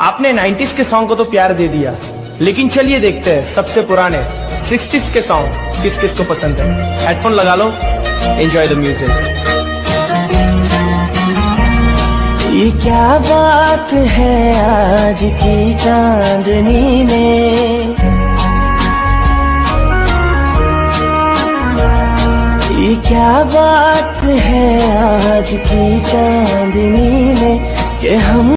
आपने 90s के song को तो प्यार दे दिया। लेकिन चलिए देखते हैं, सबसे पुराने 60s के सॉन्ग किस किस को पसंद है। हेडफोन लगा लो एंजॉय द म्यूज़िक ये क्या बात है आज की चांदनी में? ये क्या बात है आज की चांदनी में कि हम